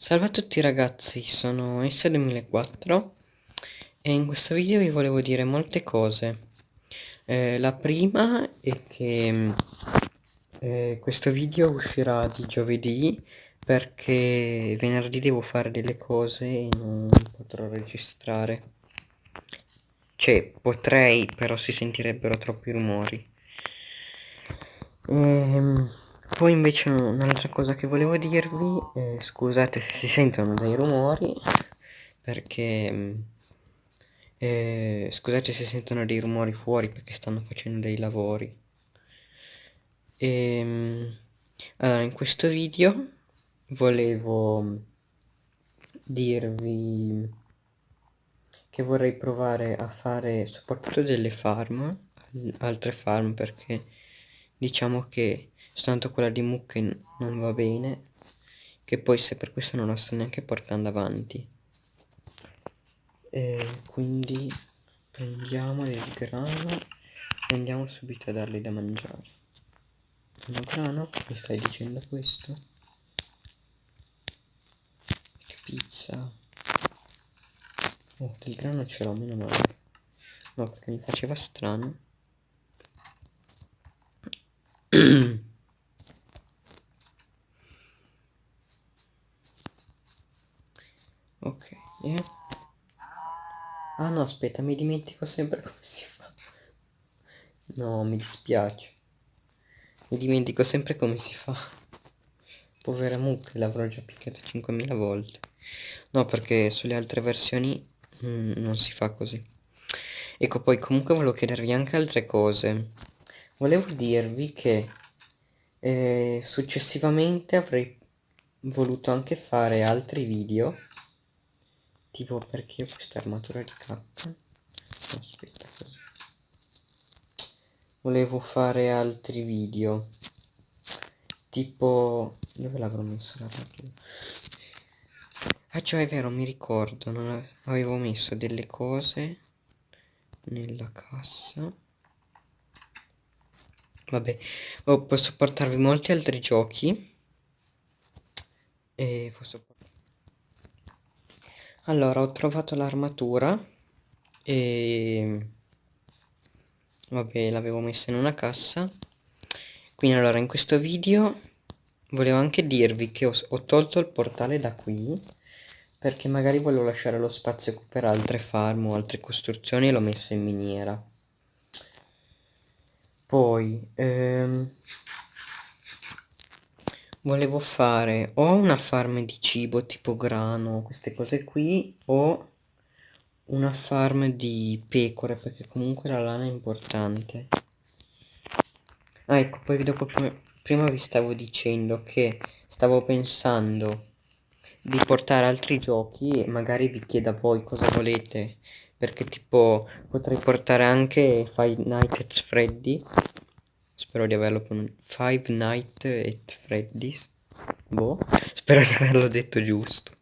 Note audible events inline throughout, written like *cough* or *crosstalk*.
Salve a tutti ragazzi, sono S2004 e in questo video vi volevo dire molte cose. Eh, la prima è che eh, questo video uscirà di giovedì perché venerdì devo fare delle cose e non potrò registrare. Cioè, potrei, però si sentirebbero troppi rumori. Ehm... Poi invece un'altra cosa che volevo dirvi, eh, scusate se si sentono dei rumori, perché... Mm, eh, scusate se sentono dei rumori fuori perché stanno facendo dei lavori. E, ehm, allora, in questo video volevo dirvi che vorrei provare a fare soprattutto delle farm, altre farm perché diciamo che soltanto quella di mucche non va bene che poi se per questo non la sto neanche portando avanti. E quindi prendiamo il grano e andiamo subito a dargli da mangiare. Sono grano mi stai dicendo questo? Che pizza? Oh del grano ce l'ho meno male. No perché mi faceva strano ok yeah. ah no aspetta mi dimentico sempre *laughs* come si fa. No mi dispiace. Mi dimentico sempre come si fa. Povera mucca l'avrò già picchiata 5000 volte. No perché sulle altre versioni mm, non si fa così. Ecco poi comunque volevo chiedervi anche altre cose. Volevo dirvi che eh, successivamente avrei voluto anche fare altri video tipo perché questa armatura di cacca aspetta così volevo fare altri video. Tipo dove l'avrò messo l'armatura ah già è vero mi ricordo non avevo messo delle cose nella cassa. Vabbè oh, posso portarvi molti altri giochi. E posso allora, ho trovato l'armatura e... Vabbè, l'avevo messa in una cassa. Quindi allora, in questo video volevo anche dirvi che ho, ho tolto il portale da qui perché magari volevo lasciare lo spazio per altre farm o altre costruzioni e l'ho messo in miniera. Poi... Ehm volevo fare o una farm di cibo tipo grano, queste cose qui, o una farm di pecore, perché comunque la lana è importante. Ah, ecco, poi dopo prima vi stavo dicendo che stavo pensando di portare altri giochi e magari vi chiedo a voi cosa volete perché tipo potrei portare anche Five Nights at Freddy spero di averlo Five Nights at Freddy's. Boh spero di averlo detto giusto.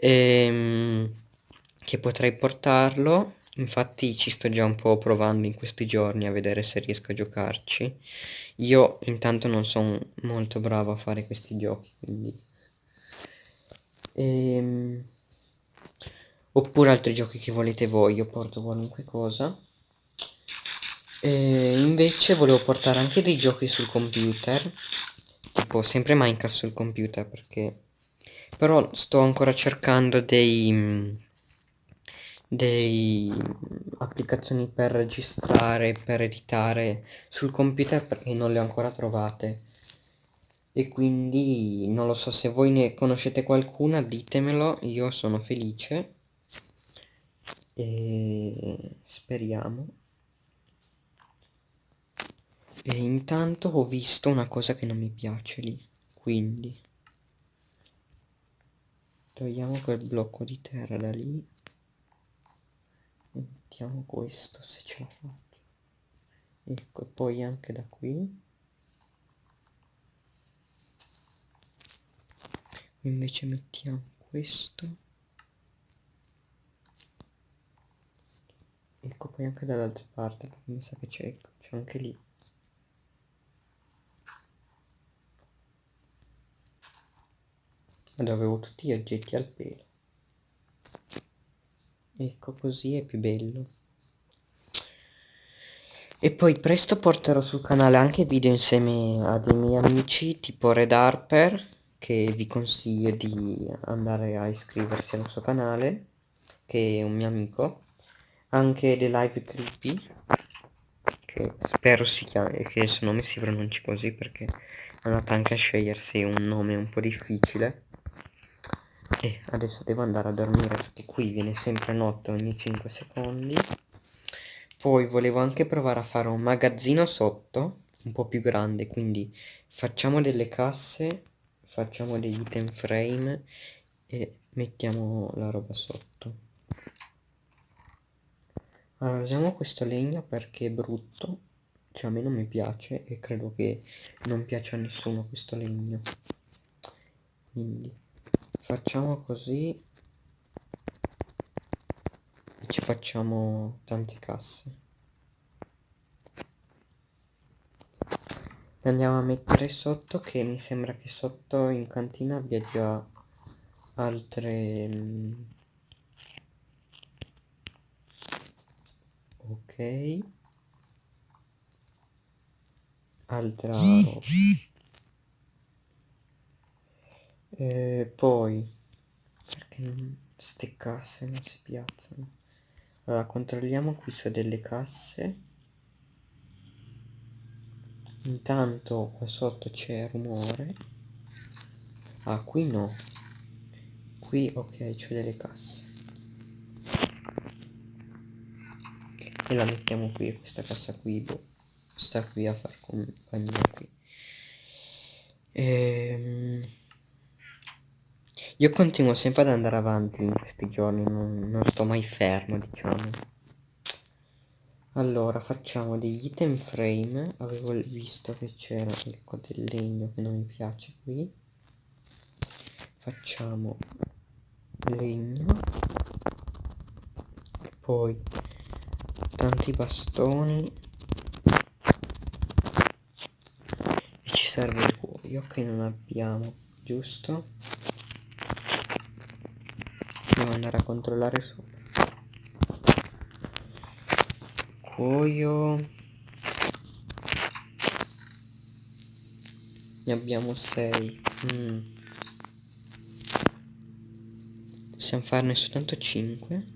Ehm, che potrei portarlo. Infatti ci sto già un po' provando in questi giorni a vedere se riesco a giocarci. Io intanto non sono molto bravo a fare questi giochi quindi. Ehm, oppure altri giochi che volete voi io porto qualunque cosa e invece volevo portare anche dei giochi sul computer tipo sempre Minecraft sul computer perché però sto ancora cercando dei dei applicazioni per registrare per editare sul computer perché non le ho ancora trovate. E quindi non lo so se voi ne conoscete qualcuna ditemelo io sono felice. E speriamo e intanto ho visto una cosa che non mi piace lì quindi. Togliamo quel blocco di terra da lì. Mettiamo questo se ce la faccio. Ecco e poi anche da qui. Invece mettiamo questo. Ecco poi anche dall'altra parte perché mi sa che c'è anche lì dove avevo tutti gli oggetti al pelo. Ecco così è più bello. E poi presto porterò sul canale anche video insieme a dei miei amici tipo Red Harper che vi consiglio di andare a iscriversi al suo canale che è un mio amico. Anche The Live Creepy che spero si chiami che il suo nome si pronunci così perché è andato anche a scegliersi un nome un po' difficile e adesso devo andare a dormire perché qui viene sempre notte ogni 5 secondi. Poi volevo anche provare a fare un magazzino sotto un po' più grande quindi facciamo delle casse facciamo degli item frame e mettiamo la roba sotto. Allora usiamo questo legno perché è brutto cioè a me non mi piace e credo che non piace a nessuno questo legno. Quindi facciamo così. E ci facciamo tante casse le andiamo a mettere sotto che mi sembra che sotto in cantina abbia già altre mm, ok. Altra roba e poi perché non, ste casse non si piazzano. Allora controlliamo qui su delle casse. Intanto qua sotto c'è rumore. Ah qui no. Qui ok c'è delle casse. E la mettiamo qui questa cassa qui boh, sta qui a far compagnia qui ehm io continuo sempre ad andare avanti in questi giorni, non, non sto mai fermo, diciamo. Allora, facciamo degli item frame, avevo visto che c'era ecco del legno che non mi piace qui. Facciamo legno. Poi tanti bastoni. E ci serve il cuoio che non abbiamo, giusto? Devo andare a controllare sopra. Cuoio. Ne abbiamo 6. Mm. Possiamo farne soltanto 5.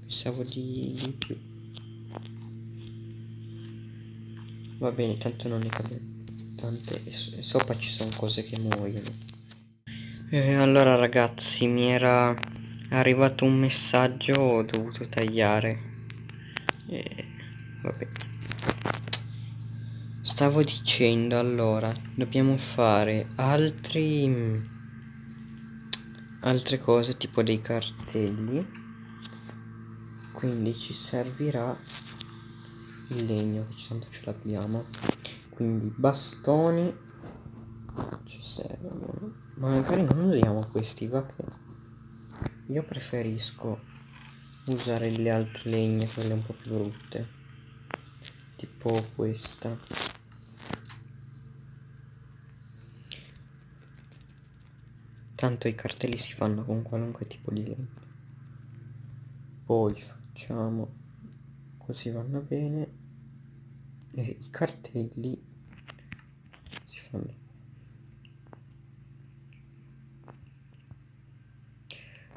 Pensavo di, di più. Va bene, tanto non ne cade tante. E sopra ci sono cose che muoiono. Eh, allora ragazzi mi era arrivato un messaggio ho dovuto tagliare. Eh, stavo dicendo allora dobbiamo fare altri altre cose tipo dei cartelli. Quindi ci servirà il legno che tanto ce l'abbiamo. Quindi bastoni ci servono ma magari non usiamo questi va che io preferisco usare le altre legne quelle un po' più brutte tipo questa. Tanto i cartelli si fanno con qualunque tipo di legno. Poi facciamo così vanno bene. E i cartelli si fanno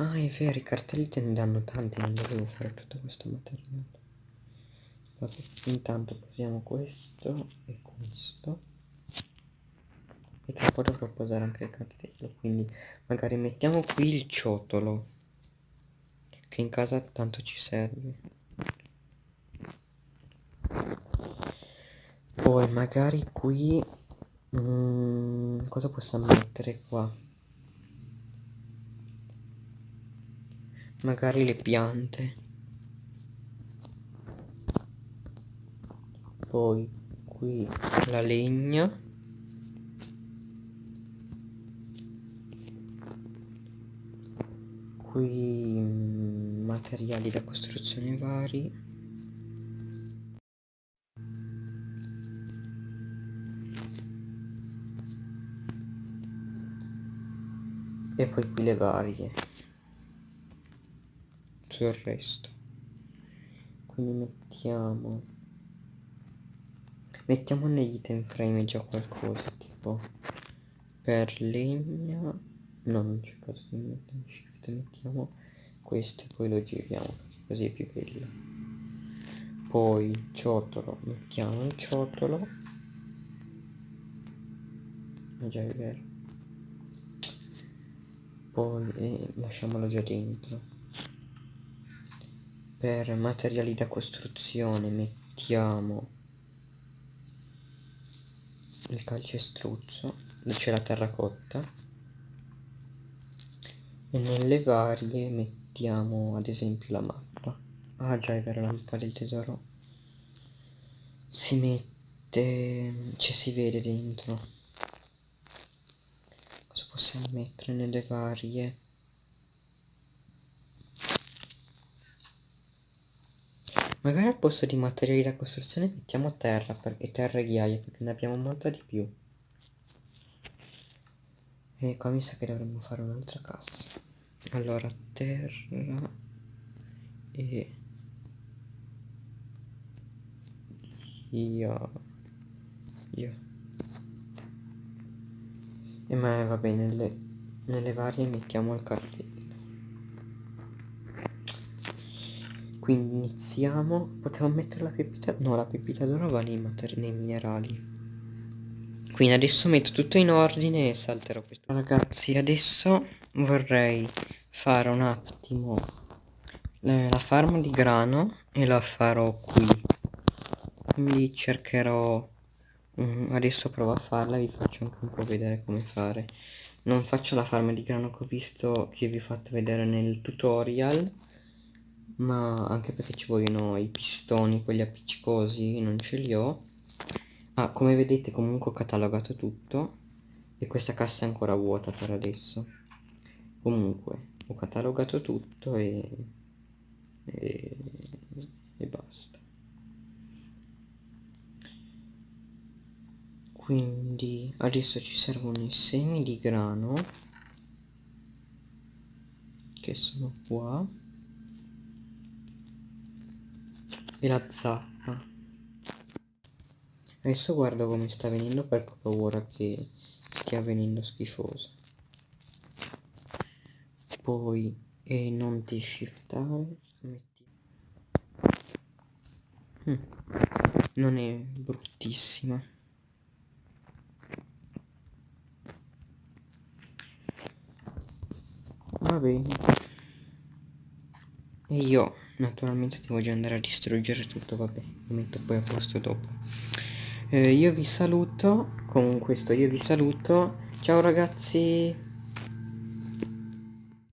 Ah, è vero, i cartelli te ne danno tanti, non dovevo fare tutto questo materiale. Vabbè, intanto posiamo questo e questo. E tra un po' dovrò posare anche il cartello, quindi magari mettiamo qui il ciotolo, che in casa tanto ci serve. Poi magari qui... Mm, cosa possiamo mettere qua? Magari le piante. Poi qui la legna. Qui mm, materiali da costruzione vari. E poi qui le varie sul resto. Quindi mettiamo mettiamo negli item frame già qualcosa tipo per legna no non c'è caso di mettere shift mettiamo questo e poi lo giriamo così è più bello. Poi ciotolo mettiamo il ciotolo ah già è vero. Poi eh, lasciamolo già dentro per materiali da costruzione mettiamo il calcestruzzo c'è la terracotta e nelle varie mettiamo ad esempio la mappa. Ah già è vero la mappa del tesoro. Si mette ci si vede dentro. Cosa possiamo mettere nelle varie Magari al posto di materiali da costruzione mettiamo terra per, terra e ghiaia perché ne abbiamo molta di più. E qua mi sa che dovremmo fare un'altra cassa. Allora, terra e io io e ma va bene nelle, nelle varie mettiamo il cartello quindi iniziamo. Potremmo mettere la pepita no la pepita d'oro va nei, nei minerali. Quindi adesso metto tutto in ordine e salterò questo. Ragazzi adesso vorrei fare un attimo la farm di grano e la farò qui. Quindi cercherò um, adesso provo a farla vi faccio anche un po' vedere come fare. Non faccio la farm di grano che ho visto che vi ho fatto vedere nel tutorial ma anche perché ci vogliono i pistoni, quelli appiccicosi, non ce li ho. Ah, come vedete comunque ho catalogato tutto e questa cassa è ancora vuota per adesso. Comunque, ho catalogato tutto e, e, e basta. Quindi adesso ci servono i semi di grano che sono qua e la zappa. Adesso guardo come sta venendo per paura che stia venendo schifoso. Poi e non ti shiftare metti hm. non è bruttissima. Va bene e io naturalmente devo già andare a distruggere tutto vabbè lo metto poi a posto dopo. Eh, io vi saluto con questo io vi saluto. Ciao ragazzi